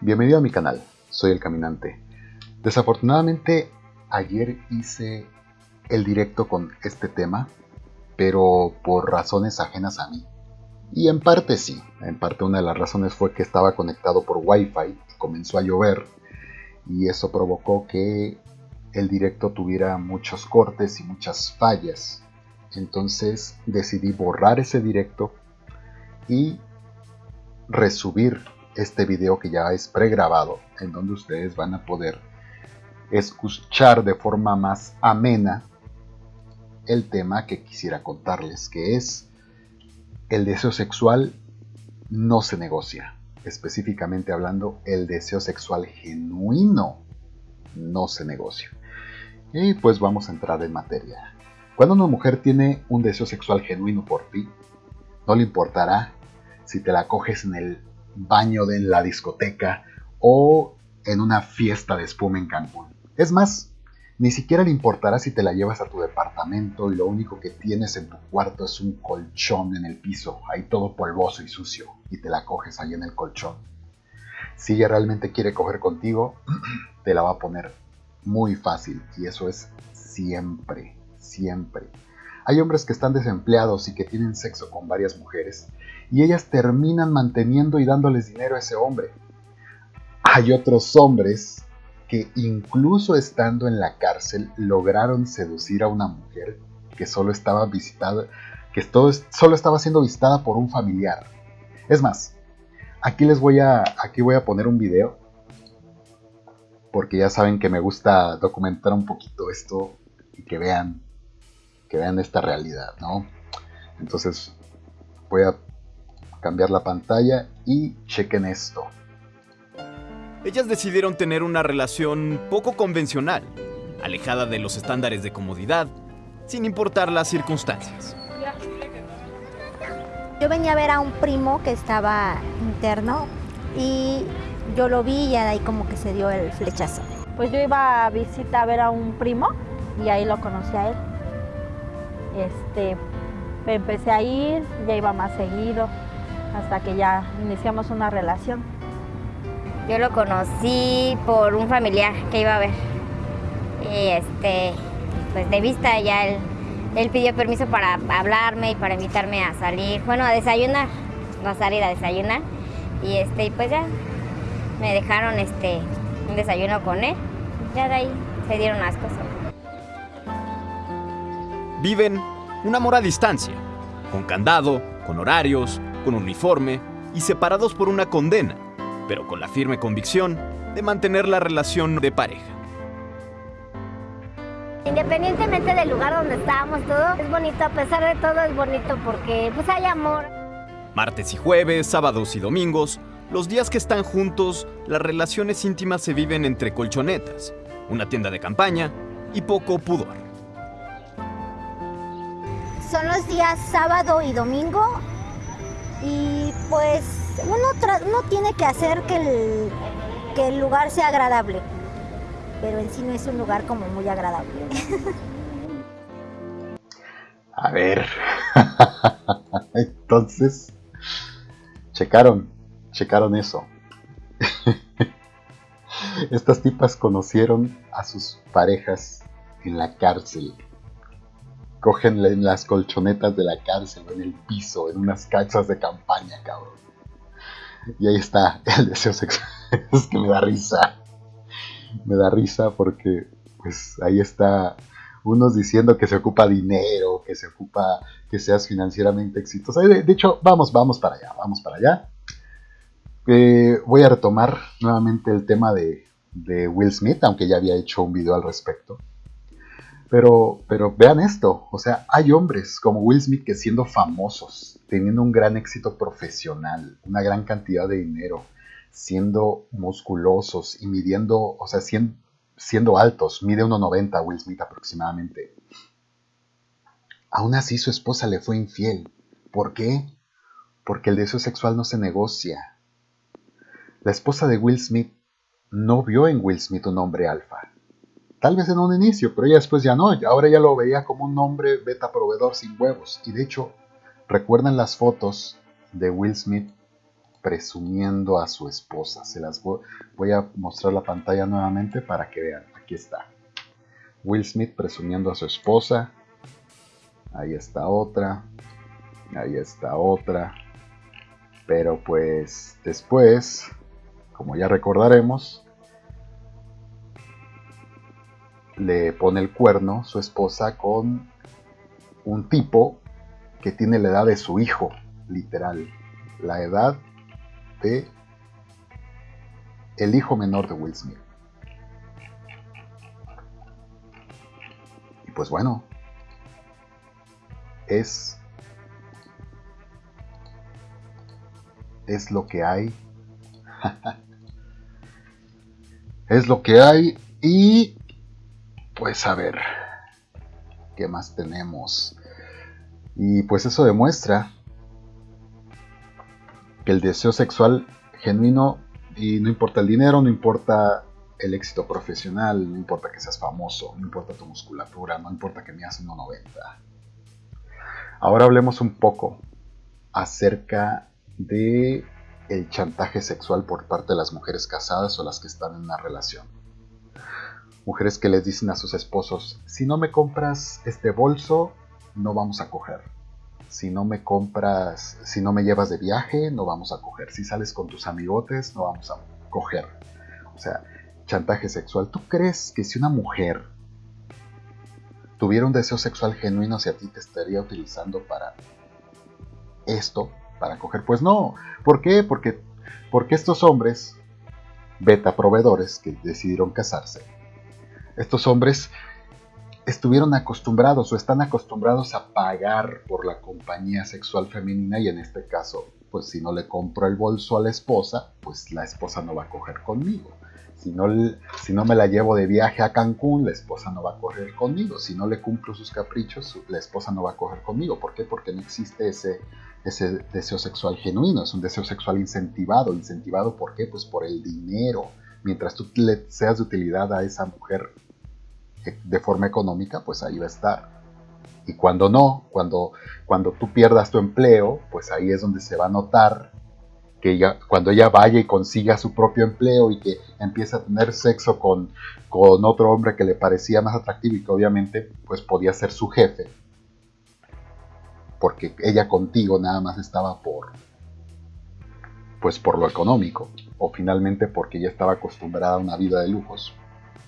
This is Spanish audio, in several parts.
Bienvenido a mi canal, soy el Caminante. Desafortunadamente ayer hice el directo con este tema, pero por razones ajenas a mí. Y en parte sí, en parte una de las razones fue que estaba conectado por Wi-Fi, comenzó a llover y eso provocó que el directo tuviera muchos cortes y muchas fallas. Entonces decidí borrar ese directo y resubir este video que ya es pregrabado, en donde ustedes van a poder escuchar de forma más amena el tema que quisiera contarles, que es el deseo sexual no se negocia. Específicamente hablando, el deseo sexual genuino no se negocia. Y pues vamos a entrar en materia. Cuando una mujer tiene un deseo sexual genuino por ti, no le importará si te la coges en el baño de la discoteca o en una fiesta de espuma en Cancún. Es más, ni siquiera le importará si te la llevas a tu departamento y lo único que tienes en tu cuarto es un colchón en el piso, ahí todo polvoso y sucio, y te la coges ahí en el colchón. Si ella realmente quiere coger contigo, te la va a poner muy fácil, y eso es siempre, siempre. Hay hombres que están desempleados y que tienen sexo con varias mujeres y ellas terminan manteniendo y dándoles dinero a ese hombre. Hay otros hombres que incluso estando en la cárcel lograron seducir a una mujer que solo estaba visitada, que solo estaba siendo visitada por un familiar. Es más, aquí les voy a, aquí voy a poner un video porque ya saben que me gusta documentar un poquito esto y que vean, que vean esta realidad, ¿no? Entonces voy a cambiar la pantalla y chequen esto. Ellas decidieron tener una relación poco convencional, alejada de los estándares de comodidad, sin importar las circunstancias. Yo venía a ver a un primo que estaba interno y yo lo vi y ahí como que se dio el flechazo. Pues yo iba a visita a ver a un primo y ahí lo conocí a él. Este, empecé a ir, ya iba más seguido hasta que ya iniciamos una relación. Yo lo conocí por un familiar que iba a ver. Y este, pues de vista ya él, él pidió permiso para hablarme y para invitarme a salir, bueno, a desayunar, no a salir a desayunar. Y este, pues ya me dejaron este un desayuno con él. Ya de ahí se dieron las cosas. Viven un amor a distancia, con candado, con horarios, con uniforme y separados por una condena, pero con la firme convicción de mantener la relación de pareja. Independientemente del lugar donde estábamos, todo es bonito, a pesar de todo es bonito porque pues hay amor. Martes y jueves, sábados y domingos, los días que están juntos, las relaciones íntimas se viven entre colchonetas, una tienda de campaña y poco pudor. Son los días sábado y domingo y pues uno, tiene que hacer que el, que el lugar sea agradable, pero en sí no es un lugar como muy agradable. A ver, entonces, checaron, checaron eso. Estas tipas conocieron a sus parejas en la cárcel cogen en las colchonetas de la cárcel en el piso, en unas cachas de campaña, cabrón. Y ahí está el deseo sexual. es que me da risa. Me da risa porque, pues, ahí está unos diciendo que se ocupa dinero, que se ocupa que seas financieramente exitoso. De, hecho, vamos, vamos para allá, vamos para allá. Eh, voy a retomar nuevamente el tema de Will Smith, aunque ya había hecho un video al respecto. Pero, pero vean esto, o sea, hay hombres como Will Smith que siendo famosos, teniendo un gran éxito profesional, una gran cantidad de dinero, siendo musculosos y midiendo, o sea, siendo, altos, mide 1,90 Will Smith aproximadamente. Aún así su esposa le fue infiel. ¿Por qué? Porque el deseo sexual no se negocia. La esposa de Will Smith no vio en Will Smith un hombre alfa Tal vez en un inicio, pero ya después ya no. Ahora ya lo veía como un hombre beta proveedor sin huevos. Y de hecho, recuerden las fotos de Will Smith presumiendo a su esposa. Se las voy a mostrar la pantalla nuevamente para que vean. Aquí está. Will Smith presumiendo a su esposa. Ahí está otra. Ahí está otra. Pero pues después, como ya recordaremos, le pone el cuerno su esposa con un tipo que tiene la edad de su hijo, literal. La edad de el hijo menor de Will Smith. Y pues bueno, es es lo que hay. es lo que hay y pues a ver, ¿qué más tenemos? Y pues eso demuestra que el deseo sexual genuino, y no importa el dinero, no importa el éxito profesional, no importa que seas famoso, no importa tu musculatura, no importa que midas 1,90. Ahora hablemos un poco acerca de el chantaje sexual por parte de las mujeres casadas o las que están en una relación mujeres que les dicen a sus esposos, si no me compras este bolso, no vamos a coger. Si no me compras, si no me llevas de viaje, no vamos a coger. Si sales con tus amigotes, no vamos a coger. O sea, chantaje sexual. ¿Tú crees que si una mujer tuviera un deseo sexual genuino hacia ti, te estaría utilizando para esto, para coger? Pues no. ¿Por qué? Porque, porque estos hombres, beta proveedores que decidieron casarse, estos hombres estuvieron acostumbrados o están acostumbrados a pagar por la compañía sexual femenina y en este caso, pues si no le compro el bolso a la esposa, pues la esposa no va a coger conmigo. Si no, si no me la llevo de viaje a Cancún, la esposa no va a coger conmigo. Si no le cumplo sus caprichos, la esposa no va a coger conmigo. ¿Por qué? Porque no existe ese, ese deseo sexual genuino. Es un deseo sexual incentivado. ¿Incentivado por qué? Pues por el dinero. Mientras tú le seas de utilidad a esa mujer de forma económica, pues ahí va a estar. Y cuando no, cuando, cuando tú pierdas tu empleo, pues ahí es donde se va a notar que ella, cuando ella vaya y consiga su propio empleo y que empiece a tener sexo con, con otro hombre que le parecía más atractivo y que obviamente pues podía ser su jefe, porque ella contigo nada más estaba por pues por lo económico o finalmente porque ella estaba acostumbrada a una vida de lujos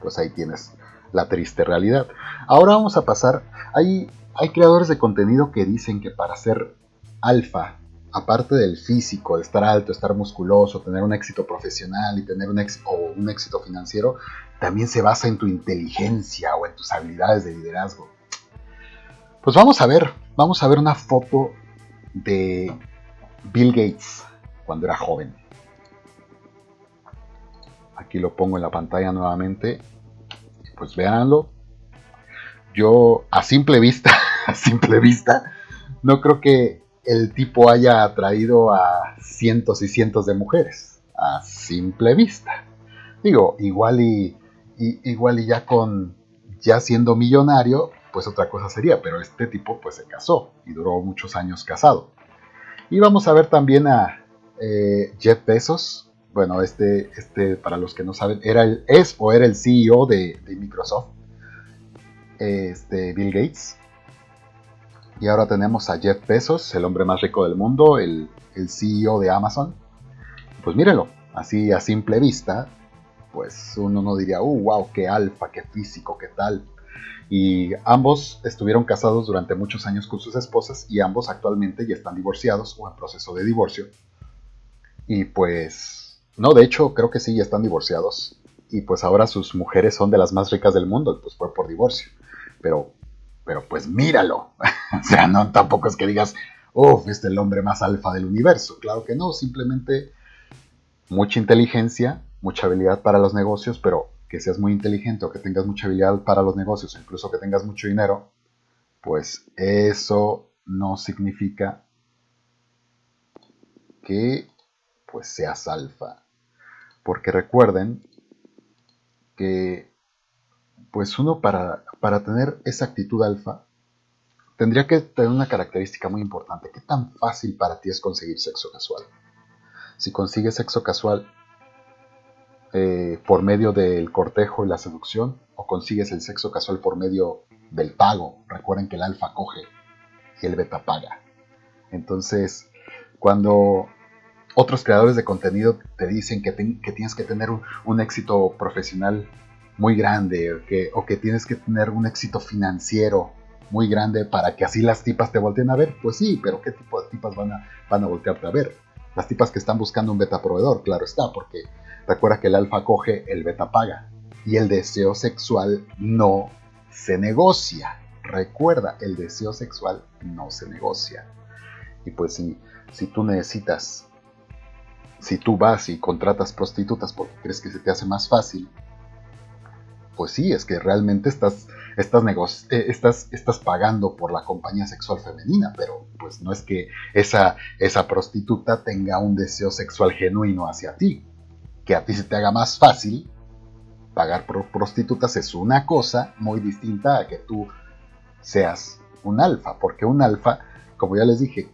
pues ahí tienes la triste realidad. Ahora vamos a pasar, hay, hay creadores de contenido que dicen que para ser alfa, aparte del físico, de estar alto, estar musculoso, tener un éxito profesional y tener un, o un éxito financiero, también se basa en tu inteligencia o en tus habilidades de liderazgo. Pues vamos a ver, vamos a ver una foto de Bill Gates cuando era joven. Aquí lo pongo en la pantalla nuevamente pues véanlo. Yo a simple vista, a simple vista, no creo que el tipo haya atraído a cientos y cientos de mujeres. A simple vista. Digo, igual y, igual y ya con ya siendo millonario, pues otra cosa sería, pero este tipo pues se casó y duró muchos años casado. Y vamos a ver también a eh, Jeff Bezos, bueno, este, este, para los que no saben, era el, es o era el CEO de, Microsoft, este, Bill Gates. Y ahora tenemos a Jeff Bezos, el hombre más rico del mundo, el, el CEO de Amazon. Pues mírenlo, así a simple vista, pues uno no diría, uh, wow, qué alfa, qué físico, qué tal. Y ambos estuvieron casados durante muchos años con sus esposas y ambos actualmente ya están divorciados o en proceso de divorcio. Y pues no, de hecho, creo que sí, ya están divorciados. Y pues ahora sus mujeres son de las más ricas del mundo, pues fue por divorcio. Pero, pero pues míralo. o sea, no tampoco es que digas, uff, es el hombre más alfa del universo. Claro que no, simplemente mucha inteligencia, mucha habilidad para los negocios, pero que seas muy inteligente o que tengas mucha habilidad para los negocios, incluso que tengas mucho dinero, pues eso no significa que pues seas alfa. Porque recuerden que pues uno para, para tener esa actitud alfa tendría que tener una característica muy importante. ¿Qué tan fácil para ti es conseguir sexo casual? si consigues sexo casual eh, por medio del cortejo y la seducción, o consigues el sexo casual por medio del pago. Recuerden que el alfa coge y el beta paga. Entonces, cuando otros creadores de contenido te dicen que, tienes que tener un, éxito profesional muy grande o que, o que, tienes que tener un éxito financiero muy grande para que así las tipas te volteen a ver, pues sí, pero ¿qué tipo de tipas van a, van a voltearte a ver? Las tipas que están buscando un beta proveedor, claro está, porque Recuerda que el alfa coge, el beta paga. Y el deseo sexual no se negocia. Recuerda, el deseo sexual no se negocia. Y pues si, si tú necesitas, si tú vas y contratas prostitutas porque crees que se te hace más fácil, pues sí, es que realmente estás, estás, eh, estás, estás pagando por la compañía sexual femenina, pero pues no es que esa, esa prostituta tenga un deseo sexual genuino hacia ti. Que a ti se te haga más fácil pagar por prostitutas es una cosa muy distinta a que tú seas un alfa, porque un alfa, como ya les dije,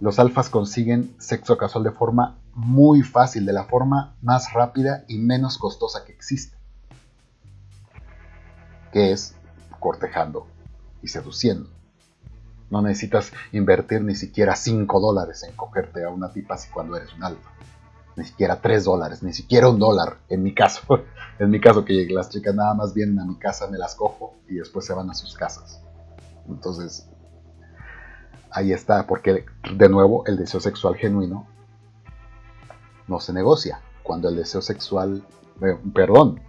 los alfas consiguen sexo casual de forma muy fácil, de la forma más rápida y menos costosa que existe, que es cortejando y seduciendo. No necesitas invertir ni siquiera 5 dólares en cogerte a una tipa así cuando eres un alfa ni siquiera 3 dólares, ni siquiera un dólar, en mi caso. en mi caso, que las chicas nada más vienen a mi casa, me las cojo y después se van a sus casas. Entonces, ahí está, porque de nuevo el deseo sexual genuino no se negocia. Cuando el deseo sexual, eh, perdón,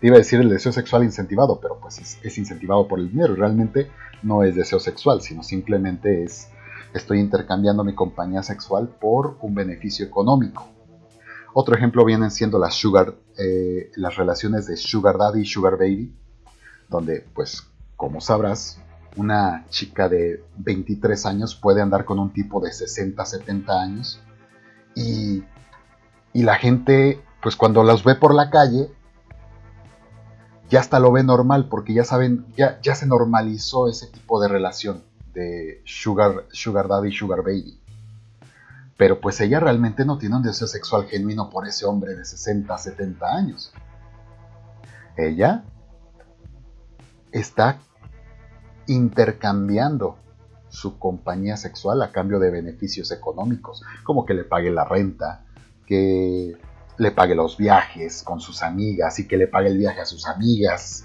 te iba a decir el deseo sexual incentivado, pero pues es, incentivado por el dinero. Realmente no es deseo sexual, sino simplemente es estoy intercambiando mi compañía sexual por un beneficio económico. Otro ejemplo vienen siendo las sugar, eh, las relaciones de sugar daddy y sugar baby, donde, pues, como sabrás, una chica de 23 años puede andar con un tipo de 60, 70 años y, y la gente, pues, cuando los ve por la calle, ya hasta lo ve normal porque ya saben, ya, ya se normalizó ese tipo de relación de sugar, sugar daddy y sugar baby. Pero pues ella realmente no tiene un deseo sexual genuino por ese hombre de 60, 70 años. Ella está intercambiando su compañía sexual a cambio de beneficios económicos, como que le pague la renta, que le pague los viajes con sus amigas y que le pague el viaje a sus amigas,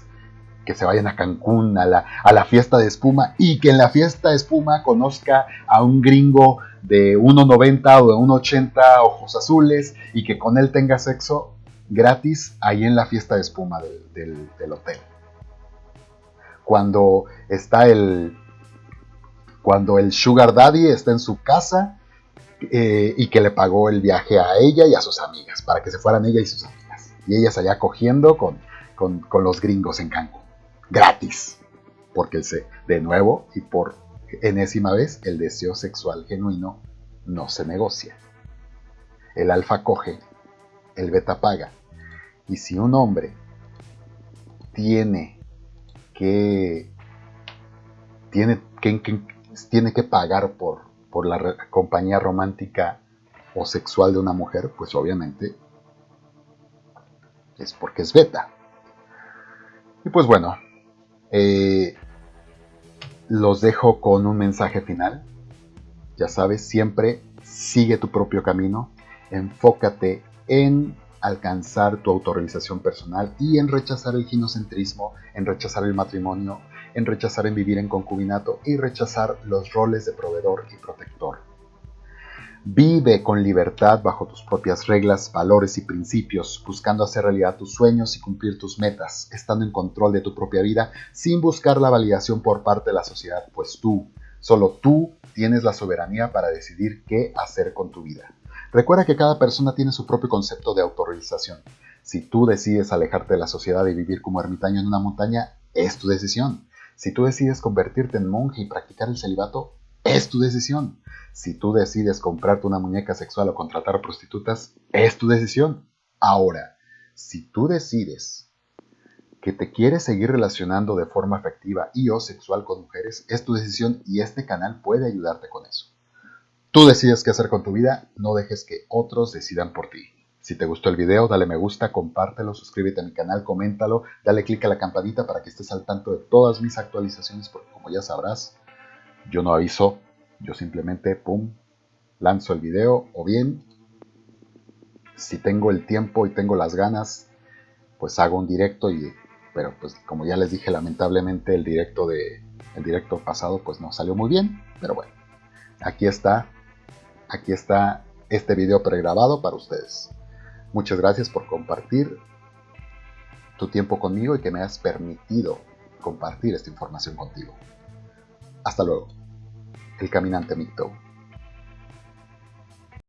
que se vayan a Cancún a la, a la fiesta de espuma y que en la fiesta de espuma conozca a un gringo de 1,90 o de 1,80 ojos azules y que con él tenga sexo gratis ahí en la fiesta de espuma del, hotel. Cuando está el. Cuando el Sugar Daddy está en su casa eh, y que le pagó el viaje a ella y a sus amigas, para que se fueran ella y sus amigas. Y ellas allá cogiendo con, con, los gringos en Cancún. Gratis. Porque el de nuevo y por enésima vez, el deseo sexual genuino no se negocia. El alfa coge, el beta paga. Y si un hombre tiene que tiene que, tiene que pagar por, por la compañía romántica o sexual de una mujer, pues obviamente es porque es beta. Y pues bueno, eh, los dejo con un mensaje final. Ya sabes, siempre sigue tu propio camino, enfócate en alcanzar tu autorrealización personal y en rechazar el ginocentrismo, en rechazar el matrimonio, en rechazar en vivir en concubinato y rechazar los roles de proveedor y protector. Vive con libertad bajo tus propias reglas, valores y principios, buscando hacer realidad tus sueños y cumplir tus metas, estando en control de tu propia vida sin buscar la validación por parte de la sociedad, pues tú, solo tú, tienes la soberanía para decidir qué hacer con tu vida. Recuerda que cada persona tiene su propio concepto de autorrealización. Si tú decides alejarte de la sociedad y vivir como ermitaño en una montaña, es tu decisión. Si tú decides convertirte en monje y practicar el celibato, es tu decisión. Si tú decides comprarte una muñeca sexual o contratar prostitutas, es tu decisión. Ahora, si tú decides que te quieres seguir relacionando de forma afectiva y o sexual con mujeres, es tu decisión y este canal puede ayudarte con eso. Tú decides qué hacer con tu vida, no dejes que otros decidan por ti. Si te gustó el video, dale me gusta, compártelo, suscríbete a mi canal, coméntalo, dale click a la campanita para que estés al tanto de todas mis actualizaciones, porque como ya sabrás, yo no aviso, yo simplemente, pum, lanzo el video, o bien, si tengo el tiempo y tengo las ganas, pues hago un directo, y, pero pues como ya les dije, lamentablemente el directo, de, el directo pasado pues no salió muy bien, pero bueno, aquí está, aquí está este video pregrabado para ustedes. Muchas gracias por compartir tu tiempo conmigo y que me has permitido compartir esta información contigo. Hasta luego. El Caminante Micto.